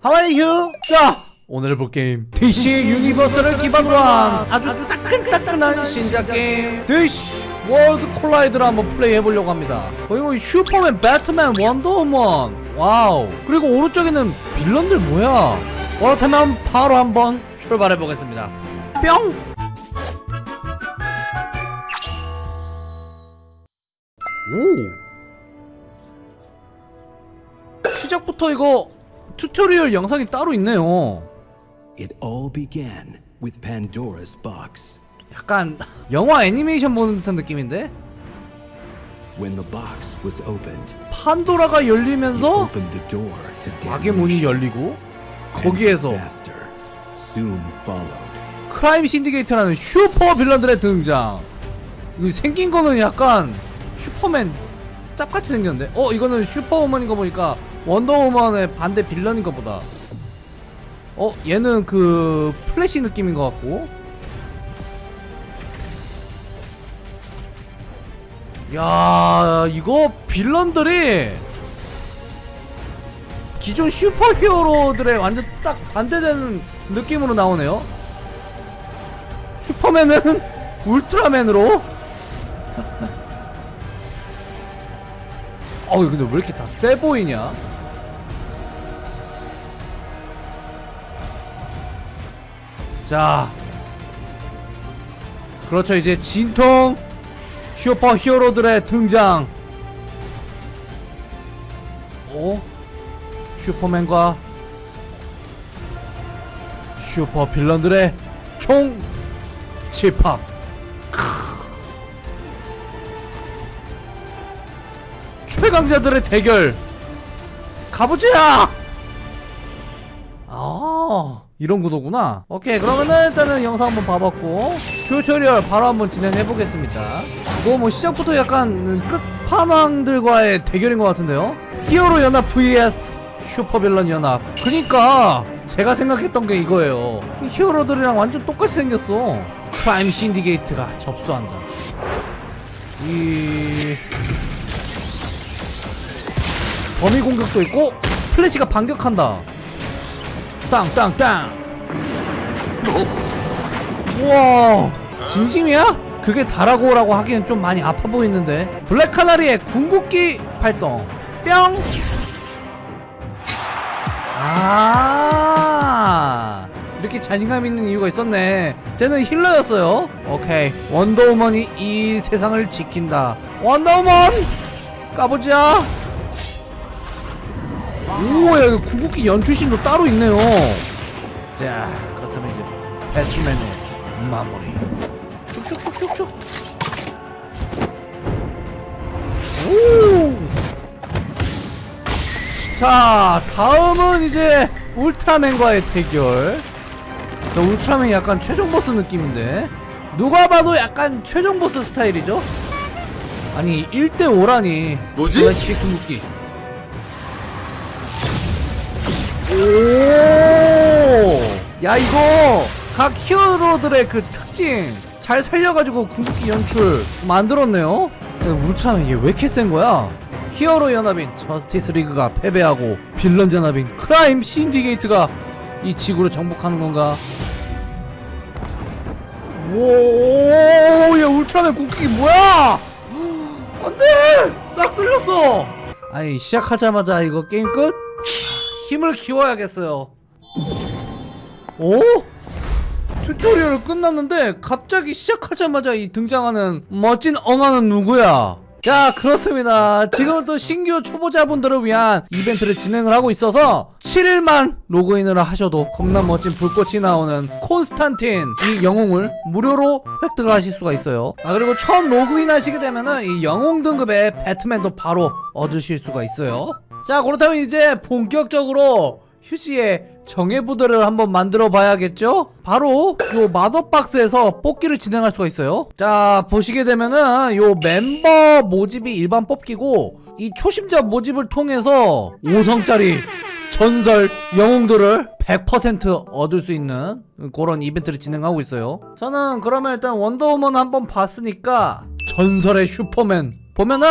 하와이 휴! 자 오늘 볼 게임. DC 유니버스를 기반으로 한 아주 따끈따끈한 신작 게임. DC 월드 콜라이드를 한번 플레이해보려고 합니다. 거의 뭐 슈퍼맨, 배트맨, 원더우먼. 와우. 그리고 오른쪽에는 villain들 뭐야? 그렇다면 바로 한번 출발해보겠습니다. 뿅! 오! 시작부터 이거 tutorial 영상이 따로 있네요 It all began with Pandora's box. 약간 영화 애니메이션 보는 듯한 느낌인데? When the box was opened, 판도라가 열리면서 opened the door to 악의 문이. 열리고 거기에서 soon followed. Crime Syndicate라는 super villain들의 등장 이거 생긴 거는 약간 슈퍼맨 짭같이 생겼는데 어 이거는 슈퍼우먼인 거 보니까 원더우먼의 반대 villain인가 보다. 어 얘는 그 플래시 느낌인 것 같고. 야 이거 villain들이 기존 superhero들의 완전 딱 반대되는 느낌으로 나오네요. 슈퍼맨은 울트라맨으로? 어우 근데 왜 이렇게 다 세 보이냐 자 그렇죠. 이제 진통 슈퍼 히어로들의 등장. 오 슈퍼맨과 super villain들의 총 집합. 최강자들의 대결. 가보자! 아 이런 구도구나. 오케이 그러면은 일단은 영상 한번 봐봤고 tutorial 바로 한번 진행해 보겠습니다. 이거 뭐 시작부터 약간 끝판왕들과의 대결인 것 같은데요? 히어로 연합 vs super villain 연합. 그니까 제가 생각했던 게 이거예요. 이 히어로들이랑 완전 똑같이 생겼어. Crime Syndicate가 접수한다. 이 범위 공격도 있고 플래시가 반격한다 땅땅땅 우와 진심이야? 그게 다라고 라고 하기엔 좀 많이 아파 보이는데 블랙 카나리의 궁극기 발동 뿅 아, 이렇게 자신감 있는 이유가 있었네. 쟤는 힐러였어요. 오케이. 원더우먼이 이 세상을 지킨다. 원더우먼! 까보자. 우와, 여기 궁극기 연출신도 따로 있네요. 자, 그렇다면 이제 배트맨의 마무리. 슉슉슉슉슉. 오! 자 다음은 이제 울트라맨과의 대결 자, 울트라맨이 약간 최종 보스 느낌인데 누가 봐도 약간 최종 보스 스타일이죠? 아니 1대5라니 뭐지? 플래시 궁극기 오야 이거 각 히어로들의 그 특징 잘 살려가지고 궁극기 연출 만들었네요 울트라맨 얘 왜 이렇게 센 거야? 히어로 연합인 저스티스 리그가 패배하고 빌런 연합인 Crime Syndicate가 이 지구를 정복하는 건가? 오 얘 울트라맨 궁극기 뭐야? 안돼! 싹 쓸렸어! 아니 시작하자마자 이거 게임 끝? 힘을 키워야겠어요 오? tutorial 끝났는데 갑자기 시작하자마자 이 등장하는 멋진 엉아는 누구야? 자 그렇습니다 지금 또 신규 초보자분들을 위한 이벤트를 진행을 하고 있어서 7일만 로그인을 하셔도 겁나 멋진 불꽃이 나오는 콘스탄틴 이 영웅을 무료로 획득을 하실 수가 있어요 아 그리고 처음 로그인 하시게 되면은 이 영웅 등급의 배트맨도 바로 얻으실 수가 있어요 자 그렇다면 이제 본격적으로 휴지의 정예부들을 한번 만들어 봐야겠죠? 바로 요 마더박스에서 뽑기를 진행할 수가 있어요 자 보시게 되면은 요 멤버 모집이 일반 뽑기고 이 초심자 모집을 통해서 5성짜리 전설 영웅들을 100% 얻을 수 있는 그런 이벤트를 진행하고 있어요 저는 그러면 일단 원더우먼 한번 봤으니까 전설의 슈퍼맨 보면은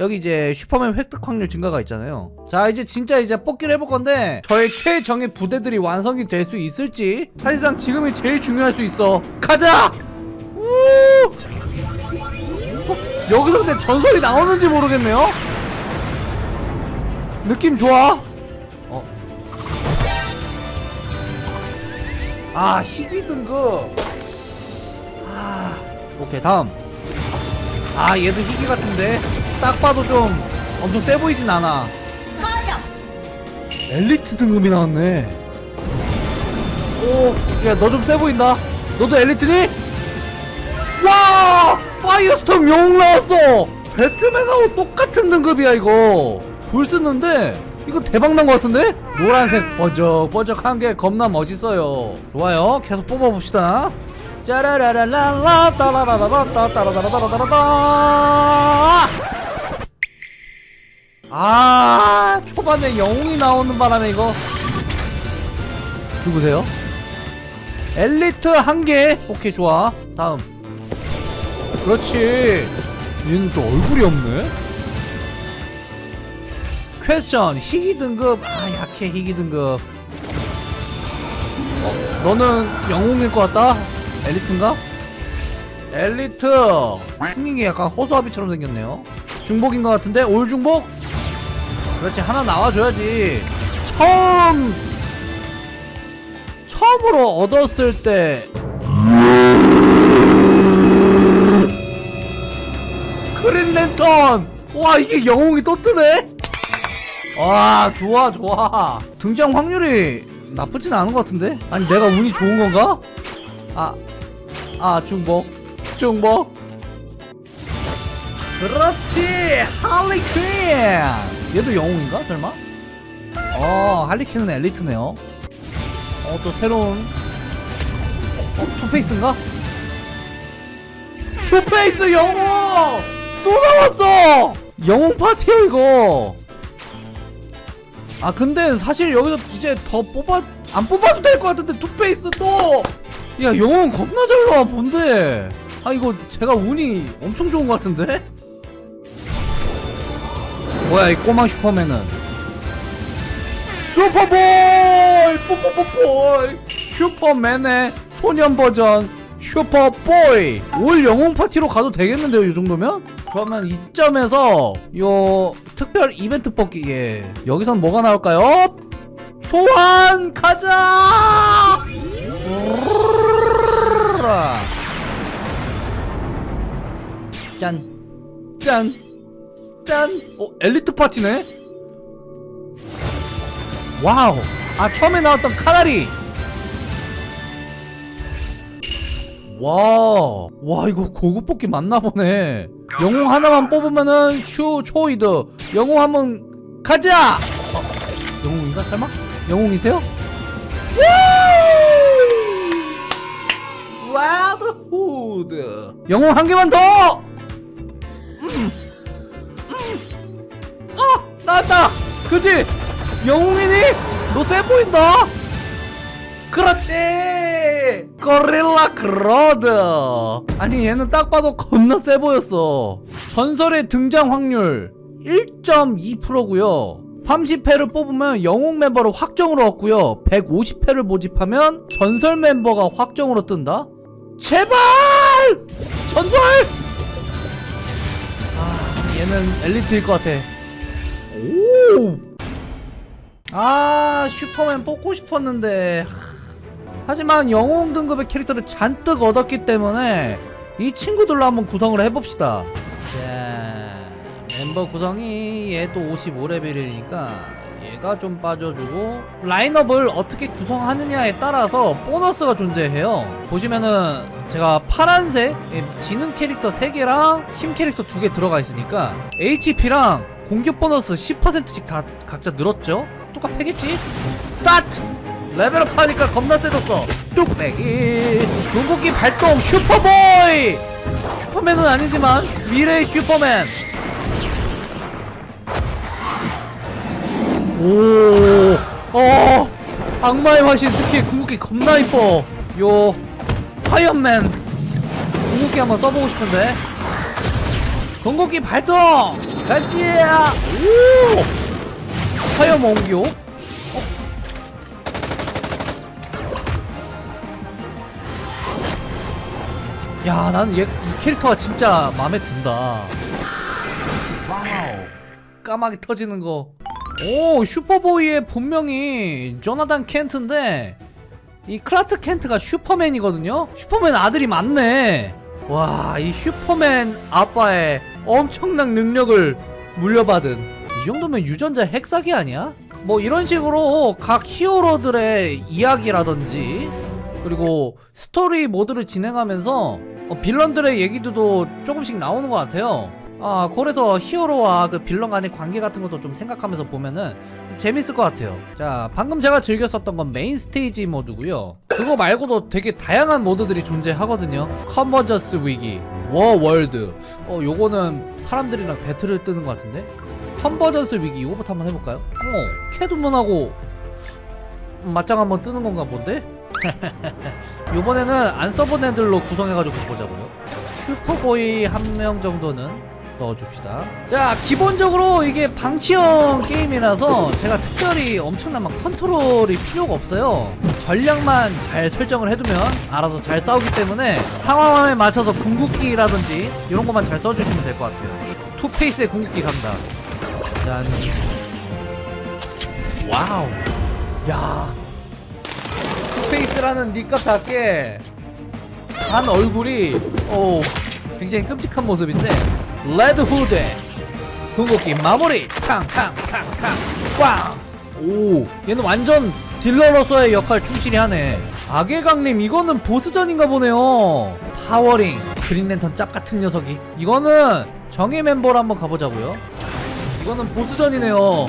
여기 이제 슈퍼맨 획득 확률 증가가 있잖아요. 자 이제 진짜 이제 뽑기를 해볼 건데 저의 최정의 부대들이 완성이 될 수 있을지 사실상 지금이 제일 중요할 수 있어. 가자! 우! 어, 여기서 근데 전설이 나오는지 모르겠네요? 느낌 좋아? 어. 아 희귀 등급. 아 오케이 다음. 아 얘도 희귀 같은데 딱 봐도 좀 엄청 세 보이진 않아. 꺼져. 엘리트 등급이 나왔네. 오야 너 좀 세 보인다. 너도 엘리트니? 와! 파이어스톰 영웅 나왔어. 배트맨하고 똑같은 등급이야 이거. 불 쓰는데 이거 대박난 것 같은데? 노란색 번쩍번쩍한 게 겁나 멋있어요. 좋아요. 계속 뽑아봅시다. 짜라라라라라 따라라라라 따라라라라라라라 아 초반에 영웅이 나오는 바람에 이거. 누구세요? 엘리트 한개. 오케이 좋아. 다음. 그렇지. 얘는 또 얼굴이 없네. 퀘스천 희귀 등급. 아 약해 희귀 등급. 어, 너는 영웅일 것 같다? 엘리트인가? 엘리트. 생긴 게 약간 호수아비처럼 생겼네요. 중복인 것 같은데? 올 중복? 그렇지 하나 나와줘야지. 처음 처음으로 얻었을 때. 그린랜턴! 와 이게 영웅이 또 뜨네? 와 좋아 좋아. 등장 확률이 나쁘진 않은 것 같은데? 아니 내가 운이 좋은 건가? 아 아 중복. 중복. 그렇지 할리퀸 얘도 영웅인가? 설마? 어 할리퀸은 엘리트네요. 어 또 새로운 어 투페이스인가? 투페이스 영웅! 또 나왔어! 영웅 파티야 이거! 아 근데 사실 여기서 이제 더 뽑아 안 뽑아도 될 것 같은데 투페이스 또 야 영웅 겁나 잘 나와 뭔데! 아 이거 제가 운이 엄청 좋은 것 같은데 뭐야 이 꼬마 슈퍼맨은. 슈퍼보이 뽀뽀뽀뽀이 슈퍼맨의 소년 버전 슈퍼보이 all 영웅 파티로 가도 되겠는데요 이 정도면? 그러면 이 시점에서 요 특별 이벤트 뽑기 예. 여기선 뭐가 나올까요? 소환 가자! 짠. 짠, 짠! 어, 엘리트 파티네? 와우! 아, 처음에 나왔던 카나리! 와, 와, 이거 고급 뽑기 맞나 보네. 영웅 하나만 뽑으면은 슈 초이드. 영웅 한번 가자! 어, 영웅인가? 설마? 영웅이세요? 우! 와드 후드. 영웅 한 개만 더! 나왔다! 그지? 영웅이니? 너 세 보인다? 그렇지! 고릴라 그로드! 아니 얘는 딱 봐도 겁나 세 보였어 전설의 등장 확률 1.2%고요 30회를 뽑으면 영웅 멤버를 확정으로 얻고요 150회를 모집하면 전설 멤버가 확정으로 뜬다? 제발! 전설! 아 얘는 엘리트일 것 같아 오! 아 슈퍼맨 뽑고 싶었는데. 하, 하지만 영웅 등급의 캐릭터를 잔뜩 얻었기 때문에 이 친구들로 한번 구성을 해봅시다. 자 멤버 구성이 얘도 55레벨이니까 얘가 좀 빠져주고 라인업을 어떻게 구성하느냐에 따라서 보너스가 존재해요. 보시면은 제가 파란색 예, 지능 캐릭터 3개랑 힘 캐릭터 2개 들어가 있으니까 HP랑 공격 보너스 10%씩 다 각자 늘었죠? 똑같겠지? 스타트! level up 하니까 겁나 세졌어 뚝배기 궁극기 발동 슈퍼보이 슈퍼맨은 아니지만 미래의 슈퍼맨 오, 어, 악마의 화신 스킬 궁극기 겁나 이뻐. 요, 파이어맨 궁극기 한번 써보고 싶은데. 궁극기 발동! 가지 오 화염 옹교 어? 야 나는 얘, 이 캐릭터가 진짜 마음에 든다 까마귀 터지는 거. 오, 슈퍼보이의 본명이 조나단 켄트인데 이 클라트 켄트가 슈퍼맨이거든요. 슈퍼맨 아들이 맞네. 와, 이 슈퍼맨 아빠의 엄청난 능력을 물려받은 이 정도면 유전자 핵사기 아니야? 뭐 이런 식으로 각 히어로들의 이야기라든지 그리고 스토리 모드를 진행하면서 어, villain들의 얘기도 조금씩 나오는 것 같아요. 아 그래서 히어로와 그 빌런 간의 관계 같은 것도 좀 생각하면서 보면은 재밌을 것 같아요 자 방금 제가 즐겼었던 건 메인 스테이지 모드고요 그거 말고도 되게 다양한 모드들이 존재하거든요 convergence 위기 워 월드 어 요거는 사람들이랑 battle을 뜨는 것 같은데 convergence 위기 이거부터 한번 해볼까요? 어 캣우먼하고 맞짱 한번 뜨는 건가 본데? 요번에는 안 써본 애들로 구성해가지고 보자고요 슈퍼보이 한 명 정도는 넣어줍시다. 자 기본적으로 이게 방치형 게임이라서 제가 특별히 엄청난 막 컨트롤이 필요가 없어요. 전략만 잘 설정을 해두면 알아서 잘 싸우기 때문에 상황에 맞춰서 궁극기라든지 이런 것만 잘 써주시면 될 것 같아요. 투페이스의 궁극기 간다. 짠. 와우. 야. 투페이스라는 닉값답게 한 얼굴이 오 굉장히 끔찍한 모습인데 레드 후드. 궁극기 마무리. 탕탕탕탕. 꽝오 얘는 완전 딜러로서의 역할 충실히 하네. 악의 강림 이거는 보스전인가 보네요. 파워링. 그린랜턴 짭같은 녀석이. 이거는 정예 멤버로 한번 가보자고요. 이거는 보스전이네요.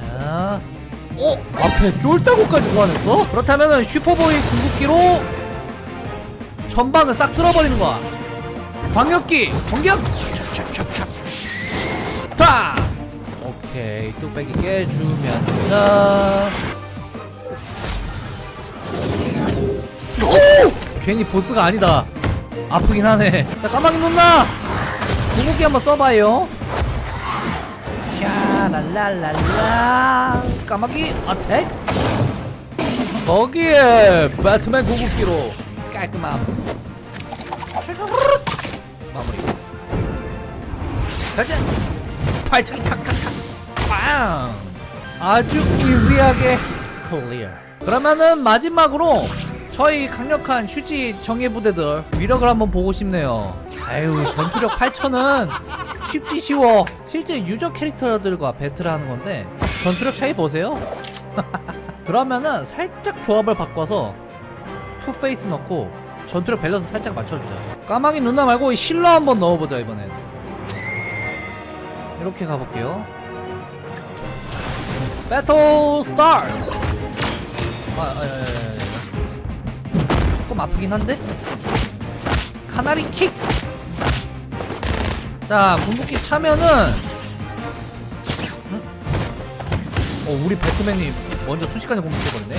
자 어? 앞에 쫄다구까지 소환했어? 그렇다면은 슈퍼보이 궁극기로 전방을 싹 쓸어버리는 거야 광역기 공격 파. 오케이 뚝배기 깨주면서. 오! 괜히 보스가 아니다. 아프긴 하네. 자 까마귀 누나? 궁극기 한번 써봐요. 샤랄랄랄라. 까마귀 어택. 거기에 배트맨 궁극기로 깔끔함 마무리. 가자! 발차기 탁탁탁! 빵! 아주 이지하게 클리어 그러면은 마지막으로 저희 강력한 휴지 정예 부대들 위력을 한번 보고 싶네요. 아유 전투력 8천은 쉽지 쉬워. 실제 유저 캐릭터들과 배틀하는 건데 전투력 차이 보세요. 그러면은 살짝 조합을 바꿔서 투페이스 넣고 전투력 밸런스 살짝 맞춰주자. 까마귀 누나 말고 healer 한번 넣어보자 이번엔. 이렇게 가볼게요. battle start 아, 아, 아, 아, 아. 조금 아프긴 한데? 카나리 kick! 자 궁극기 차면은 음? 어 우리 배트맨이 먼저 순식간에 공격해버리네.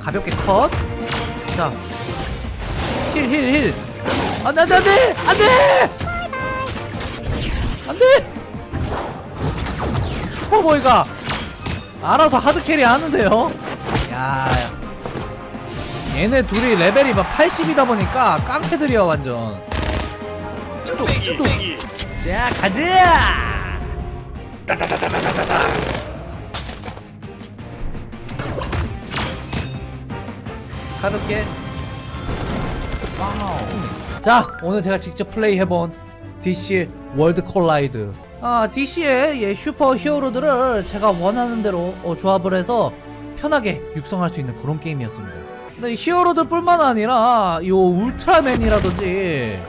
가볍게 컷. 자, heal, heal, heal. 안 돼, 안 돼, 안 돼! 안 돼! 안 돼! 슈퍼보이가 알아서 hard carry 하는데요? 야, 얘네 둘이 레벨이 막 80이다 보니까 깡패들이야, 완전. 뚝, 뚝. 자, 가자! 가볍게 자 오늘 제가 직접 플레이해본 DC 월드 콜라이드. 아 DC의 예, 슈퍼 히어로들을 제가 원하는 대로 어, 조합을 해서 편하게 육성할 수 있는 그런 게임이었습니다. 근데 이 히어로들 뿐만 아니라 요 울트라맨이라든지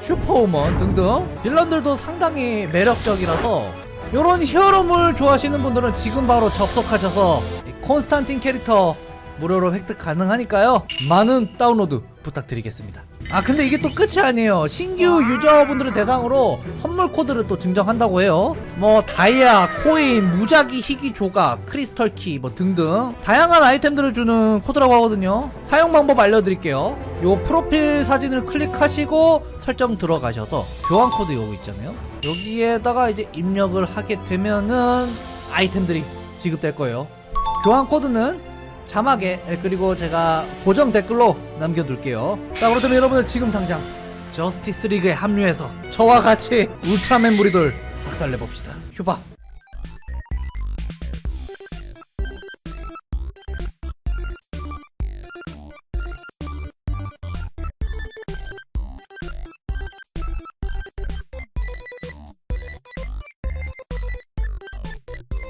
슈퍼우먼 등등 villain들도 상당히 매력적이라서 요런 히어로물 좋아하시는 분들은 지금 바로 접속하셔서 이 콘스탄틴 캐릭터 무료로 획득 가능하니까요. 많은 다운로드 부탁드리겠습니다. 아 근데 이게 또 끝이 아니에요. 신규 유저분들을 대상으로 선물 코드를 또 증정한다고 해요. 뭐 다이아, 코인, 무작위 희귀 조각, 크리스털 키 뭐 등등 다양한 아이템들을 주는 코드라고 하거든요. 사용 방법 알려드릴게요. 요 프로필 사진을 클릭하시고 설정 들어가셔서 교환 코드 요거 있잖아요. 여기에다가 이제 입력을 하게 되면은 아이템들이 지급될 거예요. 교환 코드는 자막에 예, 그리고 제가 고정 댓글로 남겨둘게요. 자 그렇다면 여러분들 지금 당장 저스티스 리그에 합류해서 저와 같이 울트라맨 무리들 박살내봅시다. 휴바